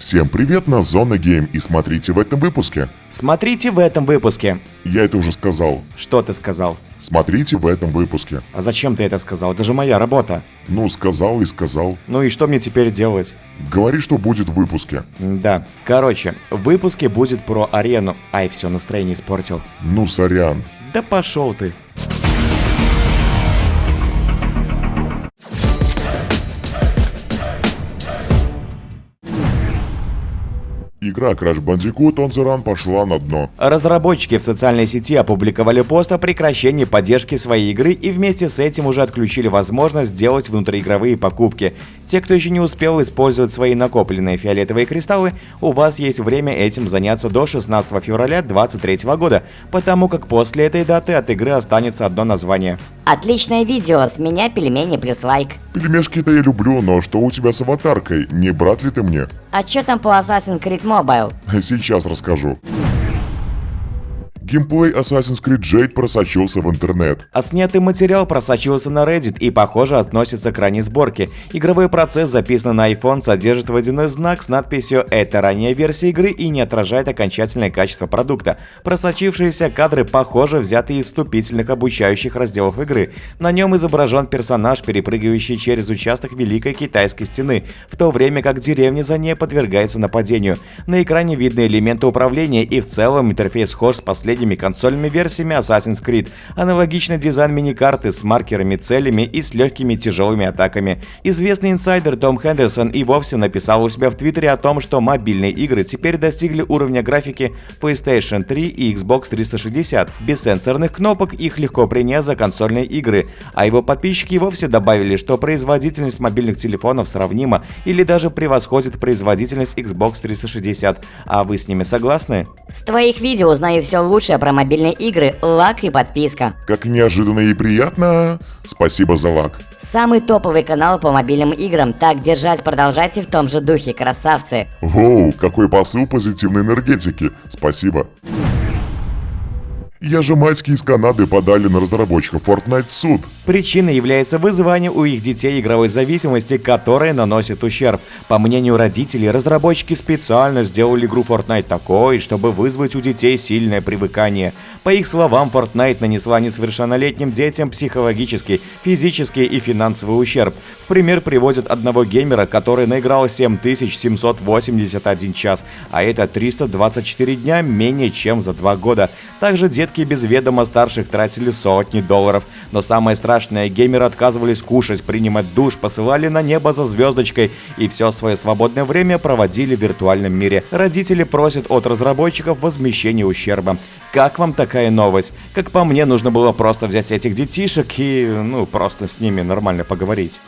Всем привет на Зона Гейм и смотрите в этом выпуске. Смотрите в этом выпуске. Я это уже сказал. Что ты сказал? Смотрите в этом выпуске. А зачем ты это сказал? Это же моя работа. Ну, сказал и сказал. Ну и что мне теперь делать? Говори, что будет в выпуске. Да. Короче, в выпуске будет про арену. Ай, все, настроение испортил. Ну, сорян. Да пошел ты. Игра Crash Bandicoot On The Run пошла на дно. Разработчики в социальной сети опубликовали пост о прекращении поддержки своей игры и вместе с этим уже отключили возможность сделать внутриигровые покупки. Те, кто еще не успел использовать свои накопленные фиолетовые кристаллы, у вас есть время этим заняться до 16 февраля 2023 года, потому как после этой даты от игры останется одно название. Отличное видео, с меня пельмени плюс лайк. Пельмешки-то я люблю, но что у тебя с аватаркой? Не брат ли ты мне? А чё там по Assassin's Creed Mobile? Сейчас расскажу. Геймплей Assassin's Creed Jade просочился в интернет. Отснятый материал просочился на Reddit и, похоже, относится к ранней сборке. Игровой процесс, записанный на iPhone, содержит водяной знак с надписью «Это ранняя версия игры» и не отражает окончательное качество продукта. Просочившиеся кадры, похоже, взяты из вступительных обучающих разделов игры. На нем изображен персонаж, перепрыгивающий через участок Великой Китайской стены, в то время как деревня за ней подвергается нападению. На экране видны элементы управления и в целом интерфейс схож с последним последними консольными версиями Assassin's Creed, аналогичный дизайн мини-карты с маркерами, целями и с легкими тяжелыми атаками. Известный инсайдер Том Хендерсон и вовсе написал у себя в Твиттере о том, что мобильные игры теперь достигли уровня графики PlayStation 3 и Xbox 360. Без сенсорных кнопок их легко принять за консольные игры, а его подписчики вовсе добавили, что производительность мобильных телефонов сравнима или даже превосходит производительность Xbox 360. А вы с ними согласны? С твоих видео узнаю все лучше лучшее про мобильные игры, лак и подписка. Как неожиданно и приятно. Спасибо за лак. Самый топовый канал по мобильным играм. Так держать, продолжайте в том же духе, красавцы. Воу, какой посыл позитивной энергетики. Спасибо. Яжемайские из Канады подали на разработчиков Fortnite в суд. Причиной является вызывание у их детей игровой зависимости, которая наносит ущерб. По мнению родителей, разработчики специально сделали игру Fortnite такой, чтобы вызвать у детей сильное привыкание. По их словам, Fortnite нанесла несовершеннолетним детям психологический, физический и финансовый ущерб. В пример приводят одного геймера, который наиграл 7781 час, а это 324 дня менее чем за два года. Также дед детки без ведома старших тратили сотни долларов. Но самое страшное, геймеры отказывались кушать, принимать душ, посылали на небо за звездочкой и все свое свободное время проводили в виртуальном мире. Родители просят от разработчиков возмещения ущерба. Как вам такая новость? Как по мне, нужно было просто взять этих детишек и, ну, просто с ними нормально поговорить.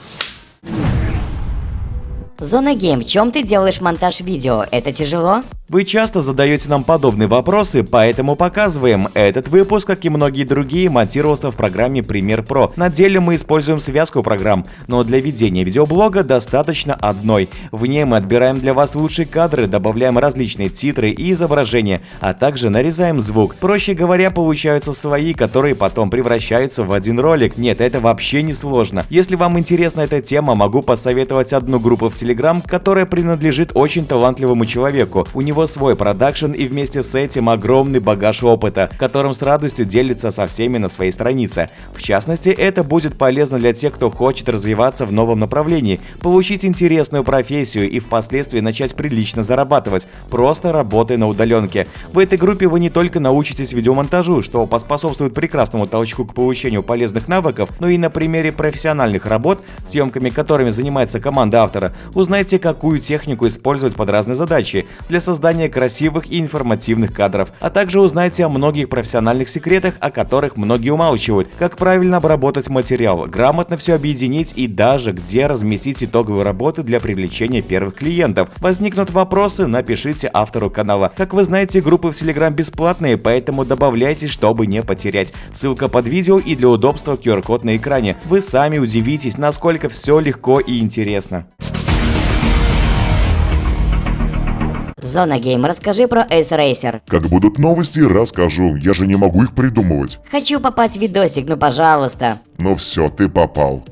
Зона Гейм, в чем ты делаешь монтаж видео? Это тяжело? Вы часто задаете нам подобные вопросы, поэтому показываем. Этот выпуск, как и многие другие, монтировался в программе Premiere Pro. На деле мы используем связку программ, но для ведения видеоблога достаточно одной. В ней мы отбираем для вас лучшие кадры, добавляем различные титры и изображения, а также нарезаем звук. Проще говоря, получаются свои, которые потом превращаются в один ролик. Нет, это вообще не сложно. Если вам интересна эта тема, могу посоветовать одну группу в Telegram, которая принадлежит очень талантливому человеку. У него него свой продакшн и вместе с этим огромный багаж опыта, которым с радостью делится со всеми на своей странице. В частности, это будет полезно для тех, кто хочет развиваться в новом направлении, получить интересную профессию и впоследствии начать прилично зарабатывать, просто работая на удаленке. В этой группе вы не только научитесь видеомонтажу, что поспособствует прекрасному толчку к получению полезных навыков, но и на примере профессиональных работ, съемками которыми занимается команда автора, узнаете, какую технику использовать под разные задачи для создания создания красивых и информативных кадров, а также узнайте о многих профессиональных секретах, о которых многие умалчивают, как правильно обработать материал, грамотно все объединить и даже где разместить итоговые работы для привлечения первых клиентов. Возникнут вопросы, напишите автору канала. Как вы знаете, группы в Telegram бесплатные, поэтому добавляйтесь, чтобы не потерять. Ссылка под видео и для удобства QR-код на экране. Вы сами удивитесь, насколько все легко и интересно. Зона Гейм, расскажи про Ace Racer. Как будут новости, расскажу. Я же не могу их придумывать. Хочу попасть в видосик, ну пожалуйста. Ну все, ты попал.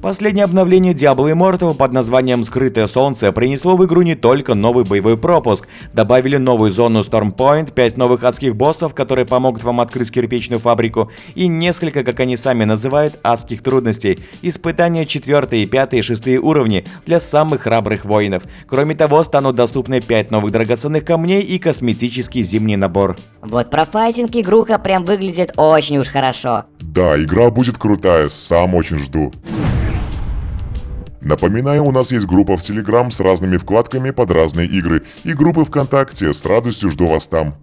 Последнее обновление Diablo Immortal под названием «Скрытое солнце» принесло в игру не только новый боевой пропуск, добавили новую зону Storm Point, 5 новых адских боссов, которые помогут вам открыть кирпичную фабрику, и несколько, как они сами называют, адских трудностей, испытания 4, 5 и 6 уровни для самых храбрых воинов. Кроме того, станут доступны 5 новых драгоценных камней и косметический зимний набор. Вот про файтинг игруха прям выглядит очень уж хорошо. Да, игра будет крутая, сам очень жду. Напоминаю, у нас есть группа в Телеграм с разными вкладками под разные игры и группы ВКонтакте, с радостью жду вас там.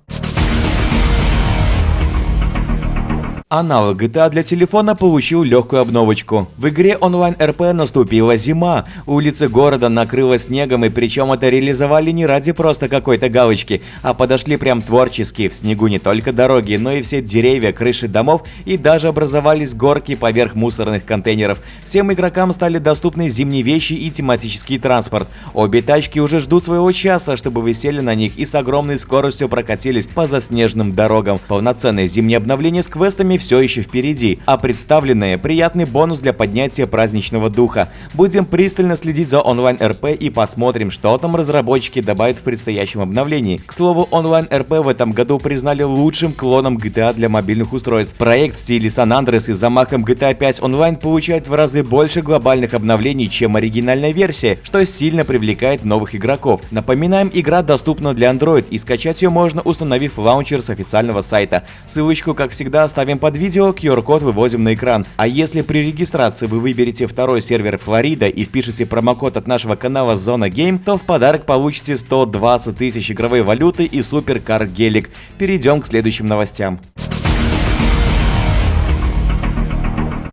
Аналог GTA для телефона получил легкую обновочку. В игре онлайн РП наступила зима, улицы города накрыло снегом и причем это реализовали не ради просто какой-то галочки, а подошли прям творчески, в снегу не только дороги, но и все деревья, крыши домов и даже образовались горки поверх мусорных контейнеров. Всем игрокам стали доступны зимние вещи и тематический транспорт. Обе тачки уже ждут своего часа, чтобы вы сели на них и с огромной скоростью прокатились по заснеженным дорогам. Полноценное зимнее обновление с квестами все еще впереди, а представленные приятный бонус для поднятия праздничного духа. Будем пристально следить за онлайн-РП и посмотрим, что там разработчики добавят в предстоящем обновлении. К слову, онлайн-РП в этом году признали лучшим клоном GTA для мобильных устройств. Проект в стиле San Andreas и замахом GTA 5 онлайн получает в разы больше глобальных обновлений, чем оригинальная версия, что сильно привлекает новых игроков. Напоминаем, игра доступна для Android и скачать ее можно, установив лаунчер с официального сайта. Ссылочку, как всегда, оставим под видео, QR-код выводим на экран. А если при регистрации вы выберете второй сервер Флорида и впишете промокод от нашего канала Зона Game, то в подарок получите 120 тысяч игровой валюты и суперкар Гелик. Перейдем к следующим новостям.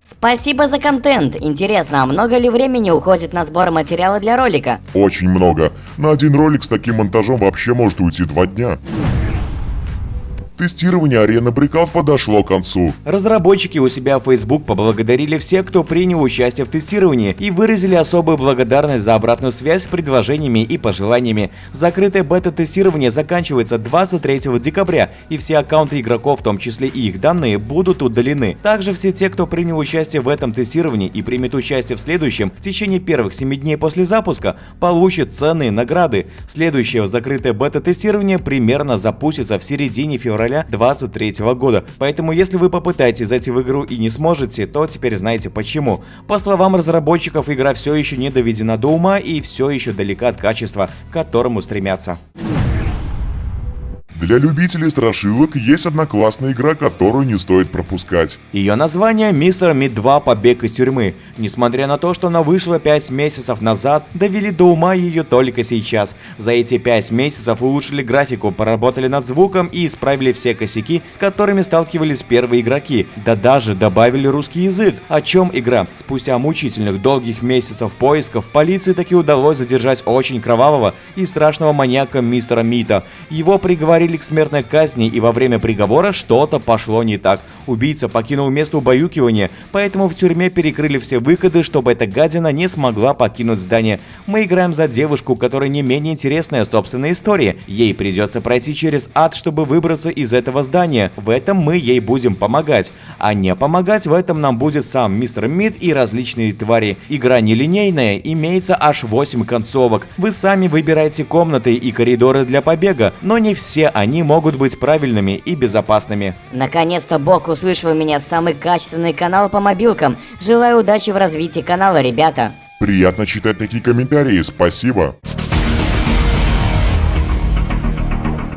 Спасибо за контент. Интересно, а много ли времени уходит на сбор материала для ролика? Очень много. На один ролик с таким монтажом вообще может уйти два дня. Тестирование арены Breakout подошло к концу. Разработчики у себя в Facebook поблагодарили всех, кто принял участие в тестировании и выразили особую благодарность за обратную связь с предложениями и пожеланиями. Закрытое бета-тестирование заканчивается 23 декабря, и все аккаунты игроков, в том числе и их данные, будут удалены. Также все те, кто принял участие в этом тестировании и примет участие в следующем, в течение первых 7 дней после запуска, получат ценные награды. Следующее закрытое бета-тестирование примерно запустится в середине февраля февраля 2023 года. Поэтому если вы попытаетесь зайти в игру и не сможете, то теперь знаете почему. По словам разработчиков, игра все еще не доведена до ума и все еще далека от качества, к которому стремятся. Для любителей страшилок есть одна классная игра, которую не стоит пропускать. Ее название «Мистер Мид 2. Побег из тюрьмы». Несмотря на то, что она вышла 5 месяцев назад, довели до ума ее только сейчас. За эти 5 месяцев улучшили графику, поработали над звуком и исправили все косяки, с которыми сталкивались первые игроки. Да даже добавили русский язык. О чем игра? Спустя мучительных долгих месяцев поисков, полиции таки удалось задержать очень кровавого и страшного маньяка мистера Мита. Его приговорили приговорили к смертной казни, и во время приговора что-то пошло не так. Убийца покинул место убаюкивания, поэтому в тюрьме перекрыли все выходы, чтобы эта гадина не смогла покинуть здание. Мы играем за девушку, которая не менее интересная собственная история. Ей придется пройти через ад, чтобы выбраться из этого здания. В этом мы ей будем помогать. А не помогать в этом нам будет сам мистер Мид и различные твари. Игра нелинейная, имеется аж 8 концовок. Вы сами выбираете комнаты и коридоры для побега, но не все они они могут быть правильными и безопасными. Наконец-то Бог услышал меня, самый качественный канал по мобилкам. Желаю удачи в развитии канала, ребята. Приятно читать такие комментарии, спасибо.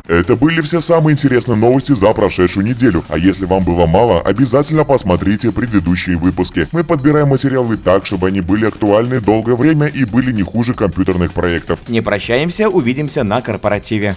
Это были все самые интересные новости за прошедшую неделю. А если вам было мало, обязательно посмотрите предыдущие выпуски. Мы подбираем материалы так, чтобы они были актуальны долгое время и были не хуже компьютерных проектов. Не прощаемся, увидимся на корпоративе.